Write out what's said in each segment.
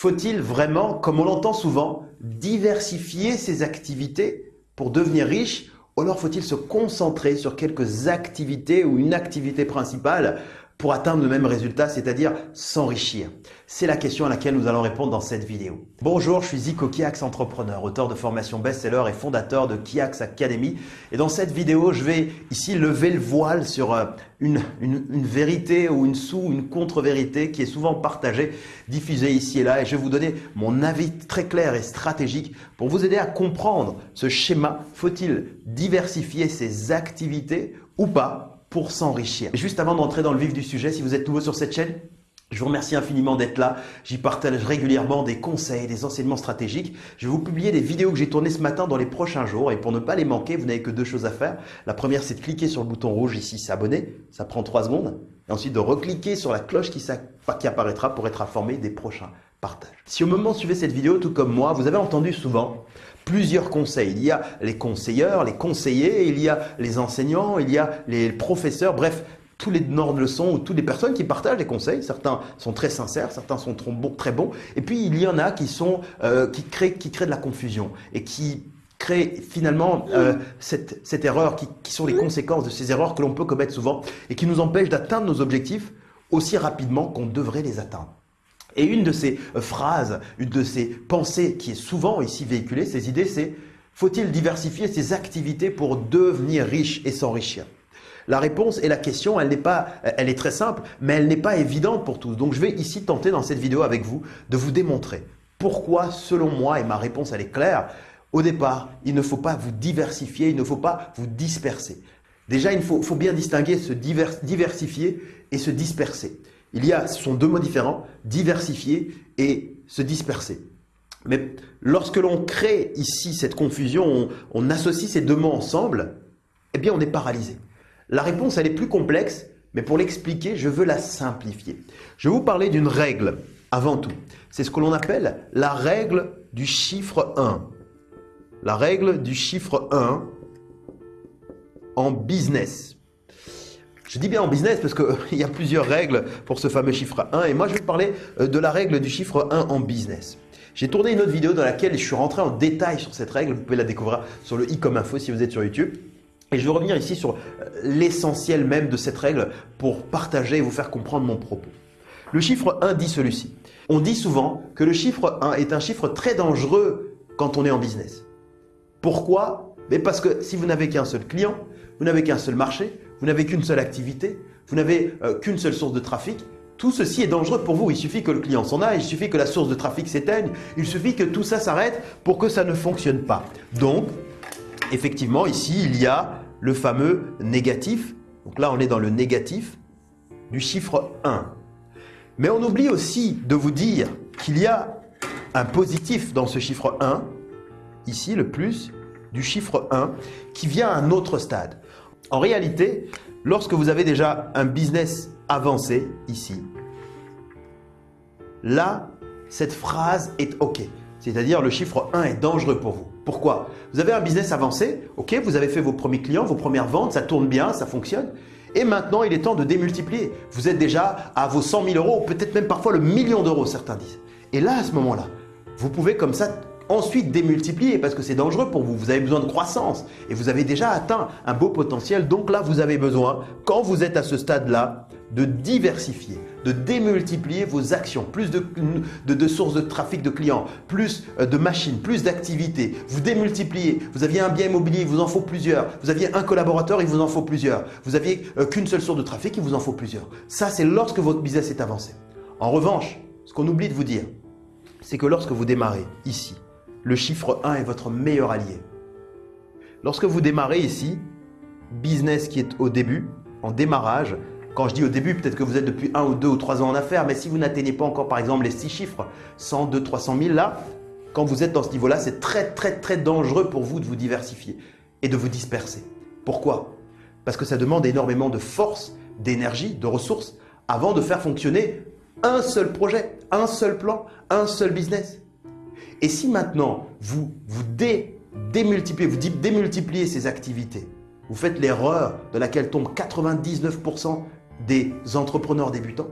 Faut-il vraiment, comme on l'entend souvent, diversifier ses activités pour devenir riche ou alors faut-il se concentrer sur quelques activités ou une activité principale pour atteindre le même résultat, c'est-à-dire s'enrichir C'est la question à laquelle nous allons répondre dans cette vidéo. Bonjour, je suis Zico Kiax, entrepreneur, auteur de formation best-seller et fondateur de Kiax Academy. Et dans cette vidéo, je vais ici lever le voile sur euh, une, vérité ou une sous, une contre-vérité qui est souvent partagée, diffusée ici et là. Et je vais vous donner mon avis très clair et stratégique pour vous aider à comprendre ce schéma. Faut-il diversifier ses activités ou pas? Pour s'enrichir. Juste avant d'entrer dans le vif du sujet, si vous êtes nouveau sur cette chaîne, je vous remercie infiniment d'être là. J'y partage régulièrement des conseils, des enseignements stratégiques. Je vais vous publier des vidéos que j'ai tournées ce matin dans les prochains jours. Et pour ne pas les manquer, vous n'avez que deux choses à faire. La première, c'est de cliquer sur le bouton rouge ici, s'abonner. Ça prend trois secondes. Et ensuite de recliquer sur la cloche qui, apparaîtra pour être informé des prochains partages. Si au moment de suivre cette vidéo, tout comme moi, vous avez entendu souvent plusieurs conseils. Il y a les conseilleurs, les conseillers, il y a les enseignants, il y a les professeurs, bref, tous les donneurs de leçons ou toutes les personnes qui partagent des conseils. Certains sont très sincères, certains sont très bons. Et puis, il y en a qui, sont, euh, qui, créent, qui créent de la confusion et qui créent finalement euh, cette, cette, erreur, qui, qui sont les conséquences de ces erreurs que l'on peut commettre souvent et qui nous empêchent d'atteindre nos objectifs aussi rapidement qu'on devrait les atteindre. Et une de ces euh, phrases, une de ces pensées qui est souvent ici véhiculée, ces idées, c'est faut-il diversifier ses activités pour devenir riche et s'enrichir? La réponse et la question, elle n'est pas, elle est très simple, mais elle n'est pas évidente pour tous. Donc je vais ici tenter dans cette vidéo avec vous de vous démontrer pourquoi, selon moi, et ma réponse elle est claire, au départ, il ne faut pas vous diversifier, il ne faut pas vous disperser. Déjà, il faut, bien distinguer se diversifier et se disperser. Il y a, ce sont deux mots différents, diversifier et se disperser. Mais lorsque l'on crée ici cette confusion, on, associe ces deux mots ensemble, eh bien on est paralysé. La réponse, elle est plus complexe, mais pour l'expliquer, je veux la simplifier. Je vais vous parler d'une règle avant tout. C'est ce que l'on appelle la règle du chiffre 1. La règle du chiffre 1 en business. Je dis bien en business parce qu'il y a plusieurs règles pour ce fameux chiffre 1 et moi je vais parler euh, de la règle du chiffre 1 en business. J'ai tourné une autre vidéo dans laquelle je suis rentré en détail sur cette règle, vous pouvez la découvrir sur le i comme info si vous êtes sur YouTube. Et je vais revenir ici sur euh, l'essentiel même de cette règle pour partager et vous faire comprendre mon propos. Le chiffre 1 dit celui-ci. On dit souvent que le chiffre 1 est un chiffre très dangereux quand on est en business. Pourquoi? Mais Parce que si vous n'avez qu'un seul client, vous n'avez qu'un seul marché, vous n'avez qu'une seule activité, vous n'avez euh, qu'une seule source de trafic, tout ceci est dangereux pour vous. Il suffit que le client s'en aille, il suffit que la source de trafic s'éteigne, il suffit que tout ça s'arrête pour que ça ne fonctionne pas. Donc, effectivement, ici, il y a le fameux négatif. Donc là, on est dans le négatif du chiffre 1. Mais on oublie aussi de vous dire qu'il y a un positif dans ce chiffre 1, ici le plus du chiffre 1, qui vient à un autre stade. En réalité, lorsque vous avez déjà un business avancé ici, là, cette phrase est OK. C'est-à-dire le chiffre 1 est dangereux pour vous. Pourquoi? Vous avez un business avancé, vous avez fait vos premiers clients, vos premières ventes, ça tourne bien, ça fonctionne. Et maintenant, il est temps de démultiplier. Vous êtes déjà à vos 100 000 euros, peut-être même parfois le million d'euros, certains disent. Et là, à ce moment-là, vous pouvez comme ça ensuite démultiplier parce que c'est dangereux pour vous. Vous avez besoin de croissance et vous avez déjà atteint un beau potentiel. Donc là, vous avez besoin, quand vous êtes à ce stade-là, de diversifier, de démultiplier vos actions, plus de, sources de trafic de clients, plus euh, de machines, plus d'activités. Vous démultipliez. Vous aviez un bien immobilier, il vous en faut plusieurs. Vous aviez un collaborateur, il vous en faut plusieurs. Vous aviez euh, qu'une seule source de trafic, il vous en faut plusieurs. Ça, c'est lorsque votre business est avancé. En revanche, ce qu'on oublie de vous dire, c'est que lorsque vous démarrez ici, le chiffre 1 est votre meilleur allié. Lorsque vous démarrez ici, business qui est au début, en démarrage, quand je dis au début, peut-être que vous êtes depuis 1 ou 2 ou 3 ans en affaires, mais si vous n'atteignez pas encore par exemple les 6 chiffres, 100, 200, 300 000 là, quand vous êtes dans ce niveau-là, c'est très très très dangereux pour vous de vous diversifier et de vous disperser. Pourquoi? Parce que ça demande énormément de force, d'énergie, de ressources avant de faire fonctionner un seul projet, un seul plan, un seul business. Et si maintenant, vous, vous démultipliez, vous démultipliez ces activités, vous faites l'erreur de laquelle tombent 99% des entrepreneurs débutants,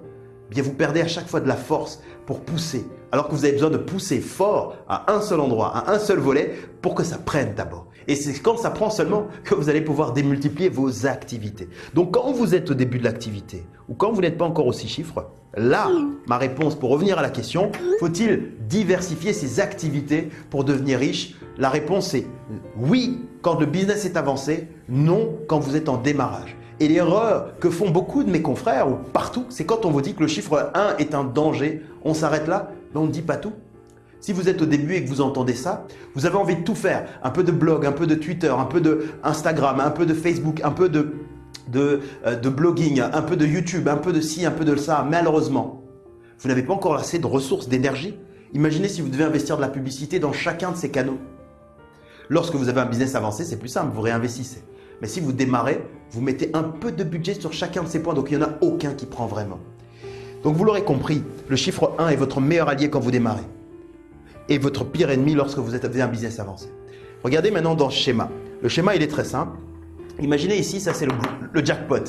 bien vous perdez à chaque fois de la force pour pousser, alors que vous avez besoin de pousser fort à un seul endroit, à un seul volet, pour que ça prenne d'abord. Et c'est quand ça prend seulement que vous allez pouvoir démultiplier vos activités. Donc quand vous êtes au début de l'activité, ou quand vous n'êtes pas encore aux six chiffres, là, ma réponse pour revenir à la question, faut-il diversifier ses activités pour devenir riche? La réponse est oui quand le business est avancé, non quand vous êtes en démarrage. Et l'erreur que font beaucoup de mes confrères, ou partout, c'est quand on vous dit que le chiffre 1 est un danger, on s'arrête là, mais on ne dit pas tout. Si vous êtes au début et que vous entendez ça, vous avez envie de tout faire. Un peu de blog, un peu de Twitter, un peu de Instagram, un peu de Facebook, un peu de, de, euh, de blogging, un peu de YouTube, un peu de ci, un peu de ça. Malheureusement, vous n'avez pas encore assez de ressources, d'énergie. Imaginez si vous devez investir de la publicité dans chacun de ces canaux. Lorsque vous avez un business avancé, c'est plus simple, vous réinvestissez. Mais si vous démarrez, vous mettez un peu de budget sur chacun de ces points, donc il n'y en a aucun qui prend vraiment. Donc vous l'aurez compris, le chiffre 1 est votre meilleur allié quand vous démarrez et votre pire ennemi lorsque vous avez un business avancé. Regardez maintenant dans ce schéma. Le schéma, il est très simple. Imaginez ici, ça c'est le, le, jackpot.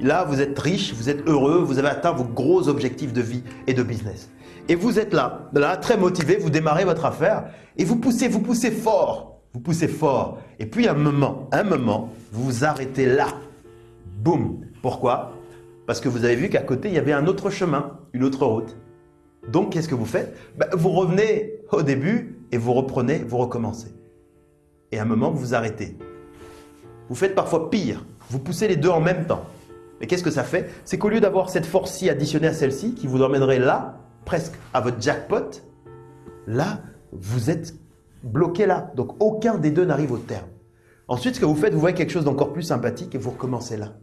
Là, vous êtes riche, vous êtes heureux, vous avez atteint vos gros objectifs de vie et de business. Et vous êtes là, là, très motivé, vous démarrez votre affaire et vous poussez, vous poussez fort. Vous poussez fort. Et puis un moment, un moment, vous vous arrêtez là. Boum. Pourquoi? Parce que vous avez vu qu'à côté, il y avait un autre chemin, une autre route. Donc, qu'est-ce que vous faites? Ben, Vous revenez au début et vous reprenez, vous recommencez. Et à un moment, vous vous arrêtez. Vous faites parfois pire. Vous poussez les deux en même temps. Mais qu'est-ce que ça fait? C'est qu'au lieu d'avoir cette force-ci additionnée à celle-ci, qui vous emmènerait là, presque à votre jackpot, là, vous êtes bloqué là. Donc aucun des deux n'arrive au terme. Ensuite, ce que vous faites, vous voyez quelque chose d'encore plus sympathique et vous recommencez là.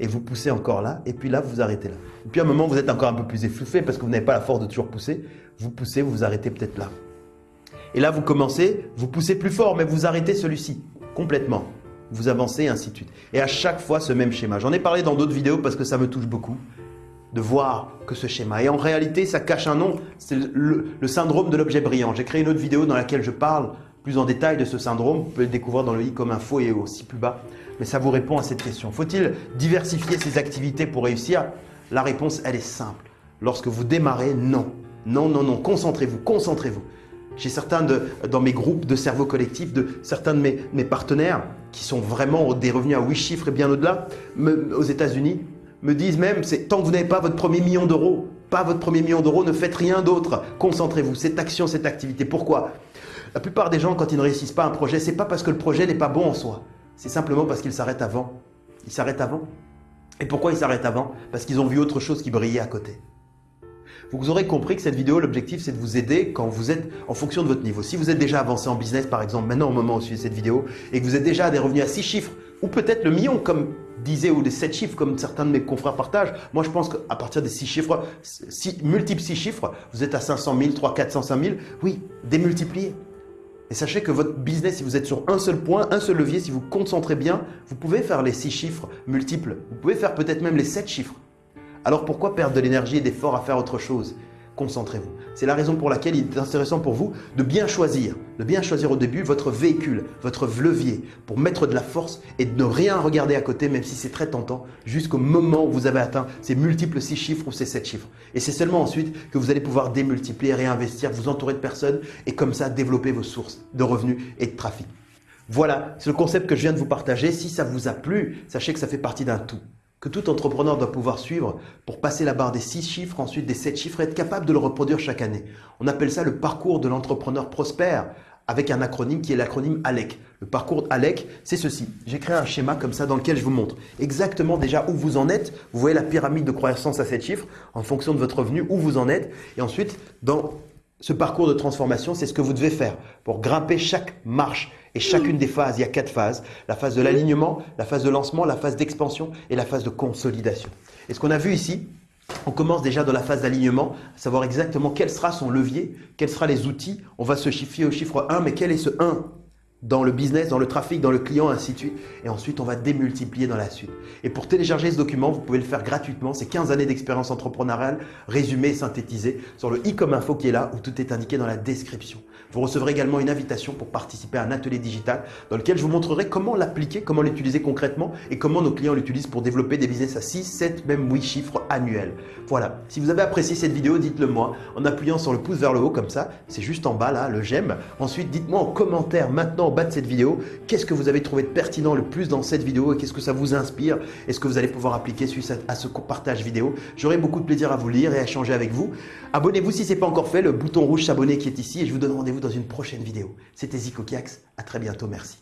Et vous poussez encore là, et puis là, vous vous arrêtez là. Et puis à un moment, vous êtes encore un peu plus effluffé parce que vous n'avez pas la force de toujours pousser. Vous poussez, vous vous arrêtez peut-être là. Et là, vous commencez, vous poussez plus fort, mais vous arrêtez celui-ci complètement. Vous avancez et ainsi de suite. Et à chaque fois, ce même schéma. J'en ai parlé dans d'autres vidéos parce que ça me touche beaucoup de voir que ce schéma. Et en réalité, ça cache un nom, c'est le, syndrome de l'objet brillant. J'ai créé une autre vidéo dans laquelle je parle plus en détail de ce syndrome. Vous pouvez le découvrir dans le i comme info et aussi plus bas. Mais ça vous répond à cette question. Faut-il diversifier ses activités pour réussir? La réponse, elle est simple. Lorsque vous démarrez, non. Non, non, non. Concentrez-vous, concentrez-vous. J'ai certains de, dans mes groupes de cerveau collectif, de certains de mes, mes partenaires qui sont vraiment des revenus à 8 chiffres et bien au-delà, aux États-Unis, me disent même, c'est tant que vous n'avez pas votre premier million d'euros, pas votre premier million d'euros, ne faites rien d'autre. Concentrez-vous, cette action, cette activité. Pourquoi? La plupart des gens, quand ils ne réussissent pas un projet, c'est pas parce que le projet n'est pas bon en soi. C'est simplement parce qu'ils s'arrêtent avant. Ils s'arrêtent avant. Et pourquoi ils s'arrêtent avant? Parce qu'ils ont vu autre chose qui brillait à côté. Vous aurez compris que cette vidéo, l'objectif, c'est de vous aider quand vous êtes en fonction de votre niveau. Si vous êtes déjà avancé en business, par exemple, maintenant au moment où vous suivez cette vidéo, et que vous êtes déjà à des revenus à 6 chiffres, ou peut-être le million, comme disait, ou des 7 chiffres, comme certains de mes confrères partagent. Moi, je pense qu'à partir des 6 chiffres, multiples 6 chiffres, vous êtes à 500 000, 3, 400, 500 000. Oui, démultipliez. Et sachez que votre business, si vous êtes sur un seul point, un seul levier, si vous concentrez bien, vous pouvez faire les 6 chiffres multiples. Vous pouvez faire peut-être même les 7 chiffres. Alors pourquoi perdre de l'énergie et d'efforts à faire autre chose? Concentrez-vous. C'est la raison pour laquelle il est intéressant pour vous de bien choisir, de bien choisir au début votre véhicule, votre levier pour mettre de la force et de ne rien regarder à côté, même si c'est très tentant, jusqu'au moment où vous avez atteint ces multiples 6 chiffres ou ces 7 chiffres. Et c'est seulement ensuite que vous allez pouvoir démultiplier, réinvestir, vous entourer de personnes et comme ça développer vos sources de revenus et de trafic. Voilà, c'est le concept que je viens de vous partager. Si ça vous a plu, sachez que ça fait partie d'un tout que tout entrepreneur doit pouvoir suivre pour passer la barre des 6 chiffres, ensuite des 7 chiffres être capable de le reproduire chaque année. On appelle ça le parcours de l'entrepreneur prospère avec un acronyme qui est l'acronyme ALEC. Le parcours ALEC, c'est ceci. J'ai créé un schéma comme ça dans lequel je vous montre exactement déjà où vous en êtes. Vous voyez la pyramide de croissance à 7 chiffres en fonction de votre revenu, où vous en êtes. Et ensuite, dans ce parcours de transformation, c'est ce que vous devez faire pour grimper chaque marche et chacune des phases, il y a quatre phases. La phase de l'alignement, la phase de lancement, la phase d'expansion et la phase de consolidation. Et ce qu'on a vu ici, on commence déjà dans la phase d'alignement, savoir exactement quel sera son levier, quels seront les outils. On va se chiffrer au chiffre 1, mais quel est ce 1 dans le business, dans le trafic, dans le client, ainsi de suite. Et ensuite, on va démultiplier dans la suite. Et pour télécharger ce document, vous pouvez le faire gratuitement. C'est 15 années d'expérience entrepreneuriale résumé synthétisé sur le i comme info qui est là où tout est indiqué dans la description. Vous recevrez également une invitation pour participer à un atelier digital dans lequel je vous montrerai comment l'appliquer, comment l'utiliser concrètement et comment nos clients l'utilisent pour développer des business à 6, 7, même 8 chiffres annuels. Voilà. Si vous avez apprécié cette vidéo, dites-le moi en appuyant sur le pouce vers le haut comme ça. C'est juste en bas là, le j'aime. Ensuite, dites-moi en commentaire maintenant bas de cette vidéo, qu'est-ce que vous avez trouvé de pertinent le plus dans cette vidéo et qu'est-ce que ça vous inspire Est-ce que vous allez pouvoir appliquer suite à ce partage vidéo J'aurai beaucoup de plaisir à vous lire et à échanger avec vous. Abonnez-vous si ce n'est pas encore fait, le bouton rouge s'abonner qui est ici et je vous donne rendez-vous dans une prochaine vidéo. C'était Zico Kiax, à très bientôt, merci.